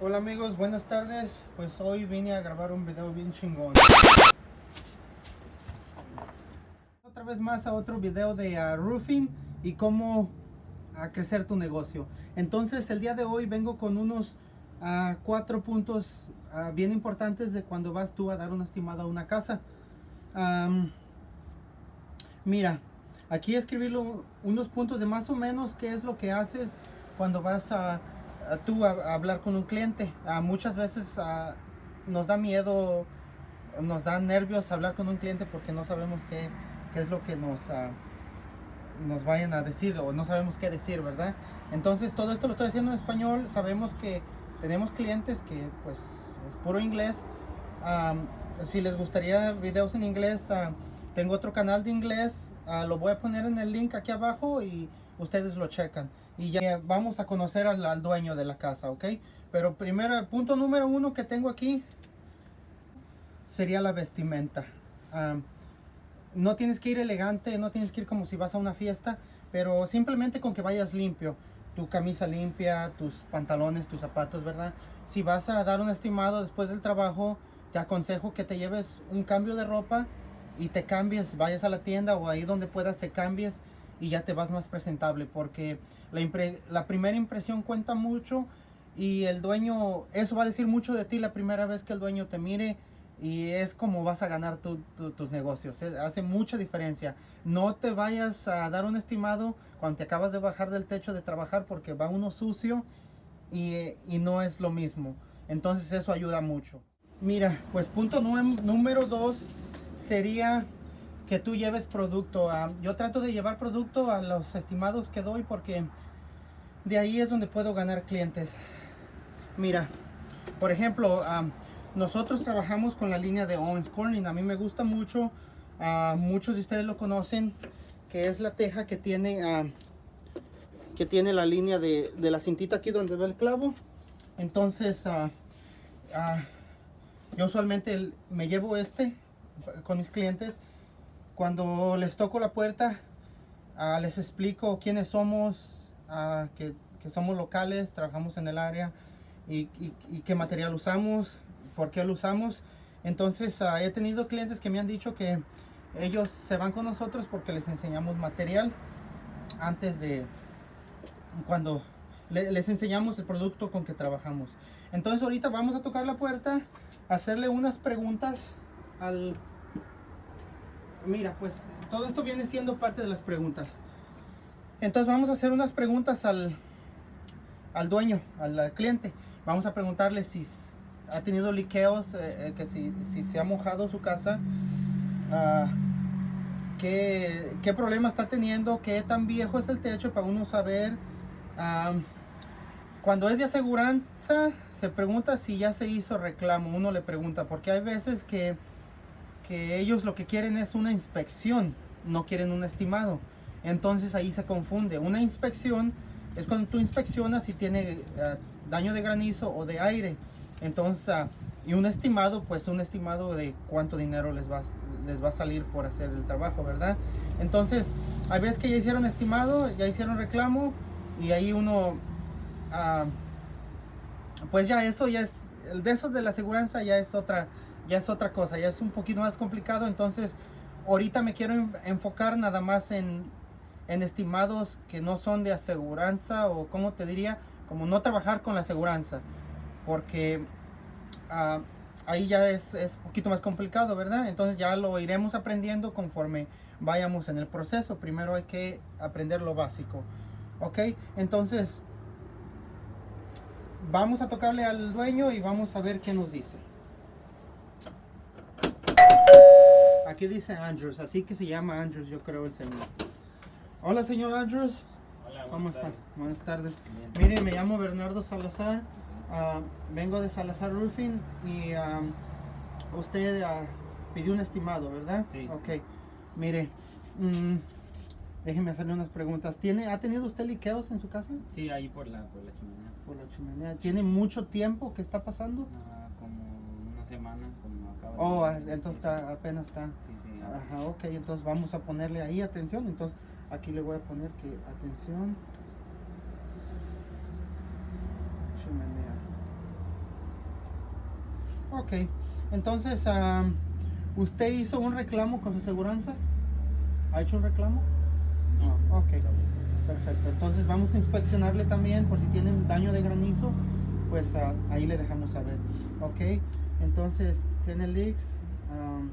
Hola amigos, buenas tardes. Pues hoy vine a grabar un video bien chingón. Otra vez más a otro video de uh, roofing y cómo uh, crecer tu negocio. Entonces el día de hoy vengo con unos uh, cuatro puntos bien importantes de cuando vas tú a dar una estimada a una casa. Mira, aquí escribí unos puntos de más o menos qué es lo que haces cuando vas a tú a, hablar con un cliente. muchas veces nos da miedo, nos da nervios hablar con un cliente porque no sabemos qué, qué es lo que nos, nos vayan a decir o no sabemos qué decir, ¿verdad? Entonces todo esto lo estoy haciendo en español. Sabemos que tenemos clientes que pues es puro inglés. si les gustaría videos en inglés, tengo otro canal de inglés. lo voy a poner en el link aquí abajo y ustedes lo checan y ya vamos a conocer al, dueño de la casa, ¿ok? Pero primero, punto número uno que tengo aquí sería la vestimenta. no tienes que ir elegante, no tienes que ir como si vas a una fiesta, pero simplemente con que vayas limpio. Tu camisa limpia, tus pantalones, tus zapatos, ¿verdad? Si vas a dar un estimado después del trabajo, te aconsejo que te lleves un cambio de ropa y te cambies, vayas a la tienda o ahí donde puedas te cambies y ya te vas más presentable porque la, primera impresión cuenta mucho y el dueño, eso va a decir mucho de ti la primera vez que el dueño te mire y es como vas a ganar tus negocios. hace mucha diferencia. No te vayas a dar un estimado cuando te acabas de bajar del techo de trabajar porque va uno sucio y, y no es lo mismo. Entonces eso ayuda mucho. Mira, pues punto número dos sería que tú lleves producto. yo trato de llevar producto a los estimados que doy porque de ahí es donde puedo ganar clientes. Mira, por ejemplo, nosotros trabajamos con la línea de Owens Corning. A mí me gusta mucho, muchos de ustedes lo conocen, que es la teja que tiene, que tiene la línea de, de, la cintita aquí donde ve el clavo. Entonces, yo usualmente me llevo este con mis clientes cuando les toco la puerta, ah, les explico quiénes somos, ah, que, somos locales, trabajamos en el área y, qué material usamos, por qué lo usamos. Entonces ah, he tenido clientes que me han dicho que ellos se van con nosotros porque les enseñamos material antes de cuando les enseñamos el producto con que trabajamos. Entonces ahorita vamos a tocar la puerta, hacerle unas preguntas al mira, pues todo esto viene siendo parte de las preguntas. Entonces vamos a hacer unas preguntas al, al dueño, al, cliente. Vamos a preguntarle si ha tenido liqueos, eh, eh, que si, se ha mojado su casa, uh, qué, problema está teniendo, qué tan viejo es el techo para uno saber. Ah, cuando es de aseguranza, se pregunta si ya se hizo reclamo. Uno le pregunta, porque hay veces que ellos lo que quieren es una inspección, no quieren un estimado. Entonces ahí se confunde. Una inspección es cuando tú inspeccionas si tiene eh, daño de granizo o de aire. Entonces, ah, y un estimado, pues un estimado de cuánto dinero les va, les va a salir por hacer el trabajo, ¿verdad? Entonces, hay veces que ya hicieron estimado, ya hicieron reclamo y ahí uno, ah, pues ya eso ya es, de eso de la aseguranza ya es otra ya es otra cosa, ya es un poquito más complicado. Entonces, ahorita me quiero enfocar nada más en, estimados que no son de aseguranza o como te diría, como no trabajar con la aseguranza. Porque ah, ahí ya es, es un poquito más complicado, ¿verdad? Entonces ya lo iremos aprendiendo conforme vayamos en el proceso. Primero hay que aprender lo básico. ¿Ok? Entonces, vamos a tocarle al dueño y vamos a ver qué nos dice. Aquí dice Andrews, así que se llama Andrews, yo creo el señor. Hola, señor Andrews. Hola, ¿Cómo está? Buenas tardes. Mire, me llamo Bernardo Salazar. Ah, vengo de Salazar Roofing y usted ah, pidió un estimado, ¿verdad? Sí. Ok. Mire, mm, déjeme hacerle unas preguntas. ¿Tiene, ¿Ha tenido usted liqueos en su casa? Sí, ahí por la, por la chimenea. Por la chimenea. ¿Tiene mucho tiempo que está pasando? Una semana, como acaba de... Oh, entonces está, apenas está. Sí, sí. Ajá, ok, entonces vamos a ponerle ahí atención. Entonces aquí le voy a poner que atención. Chimenea. Ok, entonces, am, ¿usted hizo un reclamo con su aseguranza? ¿Ha hecho un reclamo? No. Ok, perfecto. Entonces vamos a inspeccionarle también por si tienen daño de granizo, pues ah, ahí le dejamos saber. Ok, entonces tiene leaks. am,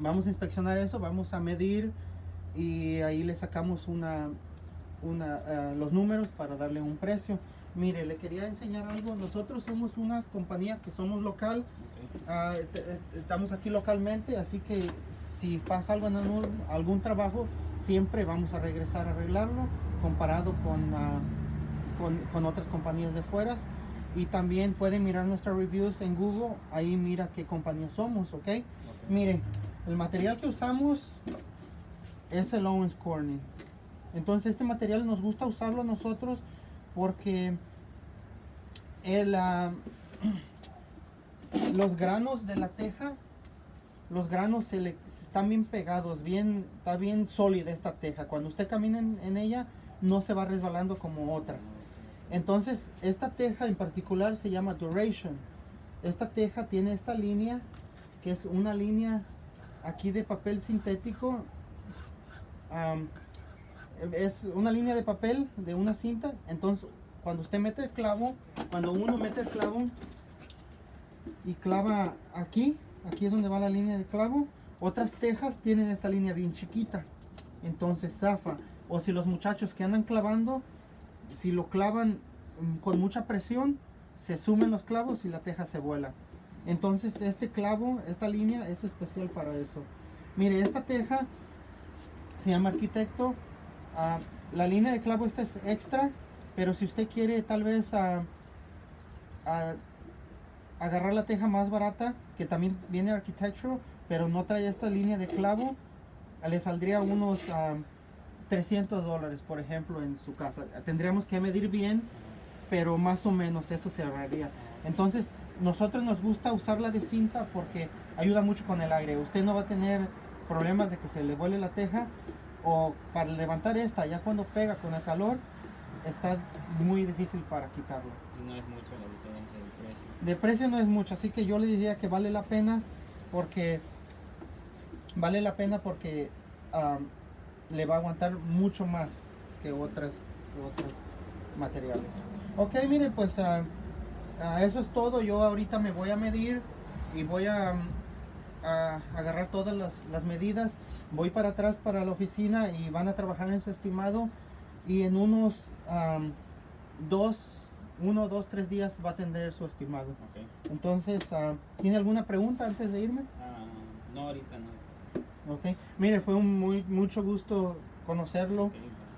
vamos a inspeccionar eso, vamos a medir y ahí le sacamos una, una, ah, los números para darle un precio. Mire, le quería enseñar algo. Nosotros somos una compañía que somos local. Ah, eh, estamos aquí localmente, así que si pasa algo en algún, algún trabajo, siempre vamos a regresar a arreglarlo comparado con, ah, con, con otras compañías de fuera. Y también pueden mirar nuestras reviews en Google, ahí mira qué compañía somos, ¿ok? Ok. Mire, el material que usamos es el Owens Corning. Entonces este material nos gusta usarlo a nosotros porque el, ah, los granos de la teja, los granos se le están bien pegados, bien, está bien sólida esta teja. Cuando usted camina en, en ella no se va resbalando como otras. Entonces esta teja en particular se llama Duration. Esta teja tiene esta línea que es una línea aquí de papel sintético. es una línea de papel de una cinta. Entonces, cuando usted mete el clavo, cuando uno mete el clavo y clava aquí, aquí es donde va la línea del clavo. Otras tejas tienen esta línea bien chiquita. Entonces zafa. O si los muchachos que andan clavando, si lo clavan mm, con mucha presión, se sumen los clavos y la teja se vuela. Entonces este clavo, esta línea es especial para eso. Mire, esta teja se llama arquitecto. ah, la línea de clavo esta es extra, pero si usted quiere tal vez ah, ah, agarrar la teja más barata, que también viene architectural, pero no trae esta línea de clavo, le saldría unos ah, 300 dólares, por ejemplo, en su casa. Tendríamos que medir bien, pero más o menos eso se ahorraría. Entonces, nosotros nos gusta usarla de cinta porque ayuda mucho con el aire. Usted no va a tener problemas de que se le vuele la teja o para levantar esta, ya cuando pega con el calor, está muy difícil para quitarlo. Y no es mucho la diferencia del precio. De precio no es mucho, así que yo le diría que vale la pena porque vale la pena porque am, le va a aguantar mucho más que otras que otros materiales. Ok, mire, pues ah, ah, eso es todo. Yo ahorita me voy a medir y voy a, mm, a agarrar todas las, las medidas. Voy para atrás para la oficina y van a trabajar en su estimado y en unos dos, uno, dos, tres días va a tener su estimado. Ok. Entonces, ah, ¿tiene alguna pregunta antes de irme? No, ahorita no. Ok. Mire, fue un muy mucho gusto conocerlo.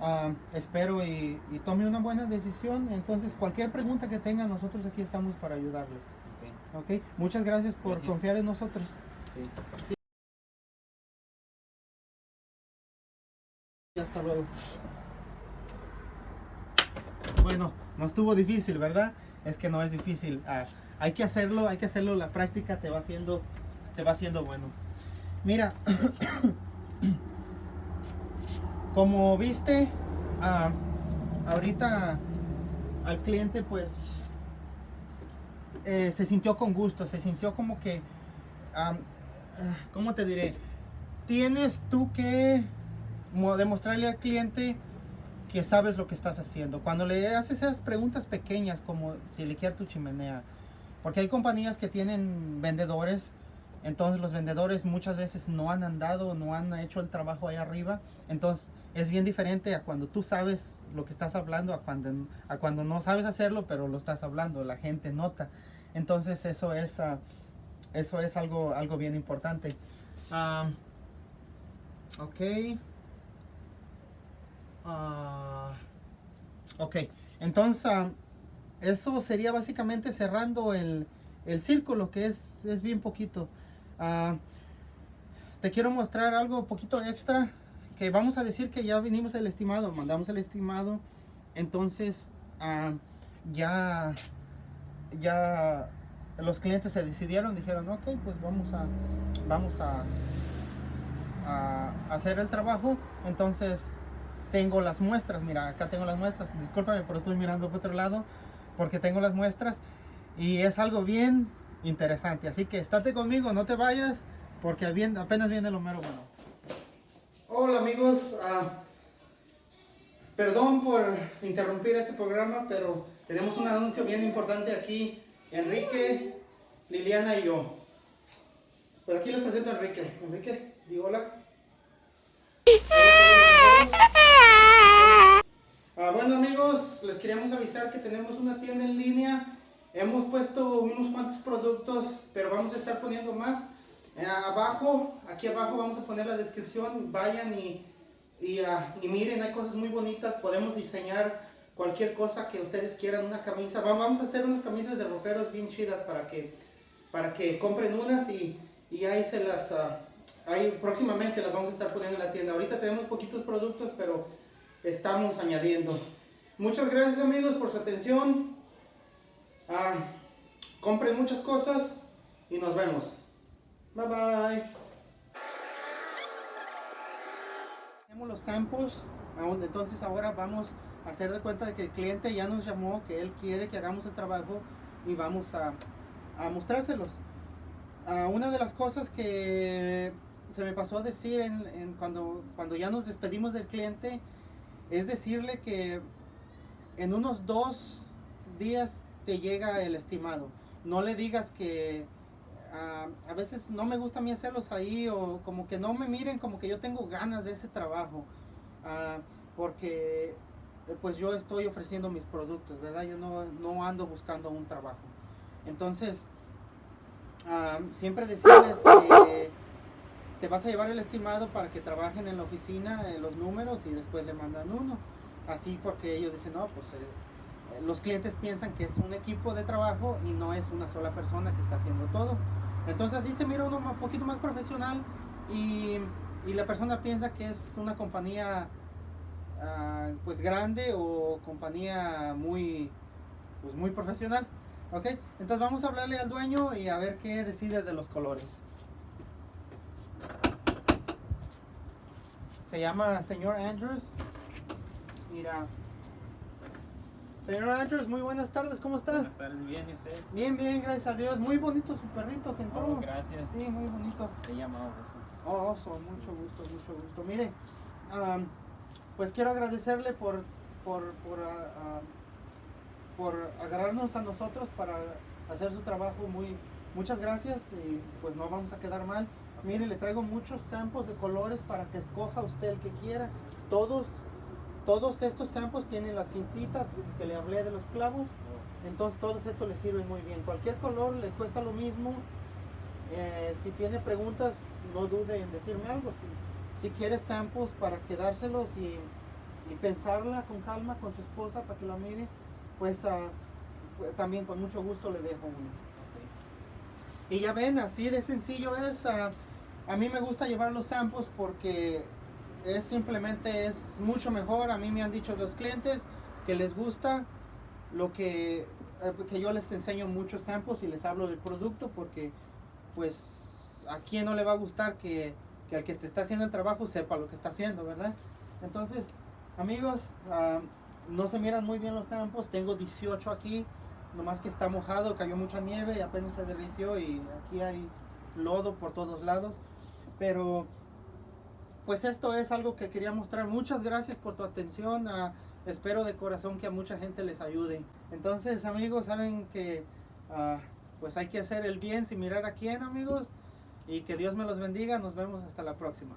Ah, espero y, y tome una buena decisión. Entonces, cualquier pregunta que tenga, nosotros aquí estamos para ayudarle. Ok. Ok. Muchas gracias por Gracias. confiar en nosotros. Sí. Y hasta luego. Bueno, no estuvo difícil, ¿verdad? Es que no es difícil. Ah, hay que hacerlo, hay que hacerlo. La práctica te va haciendo, te va haciendo bueno. Mira, como viste, ah, ahorita al cliente pues eh, se sintió con gusto, se sintió como que, ah, ¿cómo te diré? Tienes tú que mo- demostrarle al cliente que sabes lo que estás haciendo. Cuando le haces esas preguntas pequeñas como si le queda tu chimenea, porque hay compañías que tienen vendedores, entonces los vendedores muchas veces no han andado, no han hecho el trabajo ahí arriba, entonces es bien diferente a cuando tú sabes lo que estás hablando, a cuando, no sabes hacerlo, pero lo estás hablando, la gente nota. Entonces eso es, ah, eso es algo, algo bien importante. Ah, ok. Ah, ok, entonces eso sería básicamente cerrando el, el círculo, que es, es bien poquito. Ah, te quiero mostrar algo poquito extra, que vamos a decir que ya vinimos el estimado, mandamos el estimado, entonces ah, ya, ya los clientes se decidieron, dijeron, ok, pues vamos a, vamos a, hacer el trabajo, entonces tengo las muestras, mira, acá tengo las muestras, discúlpame, pero estoy mirando por otro lado, porque tengo las muestras y es algo bien, interesante. Así que estate conmigo, no te vayas, porque apenas viene lo mero bueno. Hola amigos, ah, perdón por interrumpir este programa, pero tenemos un anuncio bien importante aquí. Enrique, Liliana y yo. Pues aquí les presento a Enrique. Enrique, digo hola. Ah, bueno amigos, les queríamos avisar que tenemos una tienda en línea. Hemos puesto unos cuantos productos, pero vamos a estar poniendo más. Eh, abajo, aquí abajo vamos a poner la descripción. Vayan y, ah, y, miren, hay cosas muy bonitas. Podemos diseñar cualquier cosa que ustedes quieran, una camisa. Vamos a hacer unas camisas de roferos bien chidas para que, para que compren unas y, y ahí se las... Uh, ahí próximamente las vamos a estar poniendo en la tienda. Ahorita tenemos poquitos productos, pero estamos añadiendo. Muchas gracias amigos por su atención. Ah, compren muchas cosas y nos vemos. Bye bye. Tenemos los samples, entonces ahora vamos a hacer de cuenta de que el cliente ya nos llamó, que él quiere que hagamos el trabajo y vamos a, mostrárselos. Ah, una de las cosas que se me pasó a decir en, cuando, cuando ya nos despedimos del cliente es decirle que en unos dos días te llega el estimado. No le digas que ah, a veces no me gusta a mí hacerlos ahí o como que no me miren como que yo tengo ganas de ese trabajo. Ah, porque pues yo estoy ofreciendo mis productos, ¿verdad? Yo no, no ando buscando un trabajo. Entonces, ah, siempre decirles que te vas a llevar el estimado para que trabajen en la oficina los números y después le mandan uno. Así porque ellos dicen, no, pues eh, los clientes piensan que es un equipo de trabajo y no es una sola persona que está haciendo todo. Entonces así se mira uno un poquito más profesional y, la persona piensa que es una compañía uh, pues grande o compañía muy, pues muy profesional. Ok, entonces vamos a hablarle al dueño y a ver qué decide de los colores. Se llama señor Andrews. Mira. Señor Andrews, muy buenas tardes, ¿cómo está? Buenas tardes, bien, ¿y usted? Bien, bien, gracias a Dios. Muy bonito su perrito que entró. Oh, gracias. Sí, muy bonito. Se llama Oso. Oh, Oso, mucho gusto, mucho gusto. Mire, pues quiero agradecerle por, por, por, por agarrarnos a nosotros para hacer su trabajo muy, muchas gracias y pues no vamos a quedar mal. Mire, le traigo muchos samples de colores para que escoja usted el que quiera. Todos, todos estos samples tienen la cintita que le hablé de los clavos. Entonces todos estos le sirven muy bien. Cualquier color le cuesta lo mismo. Eh, si tiene preguntas, no dude en decirme algo. Si, si quiere samples para quedárselos y, pensarla con calma con su esposa para que la mire, pues, pues también con mucho gusto le dejo uno. Y ya ven, así de sencillo es. Ah, a mí me gusta llevar los samples porque es simplemente es mucho mejor. A mí me han dicho los clientes que les gusta lo que, eh, que yo les enseño muchos samples y les hablo del producto porque pues a quién no le va a gustar que, que al que te está haciendo el trabajo sepa lo que está haciendo, ¿verdad? Entonces, amigos, no se miran muy bien los samples. Tengo 18 aquí, nomás que está mojado, cayó mucha nieve y apenas se derritió y aquí hay lodo por todos lados. Pero pues esto es algo que quería mostrar. Muchas gracias por tu atención. Espero de corazón que a mucha gente les ayude. Entonces amigos, saben que ah, pues hay que hacer el bien sin mirar a quién amigos. Y que Dios me los bendiga. Nos vemos hasta la próxima.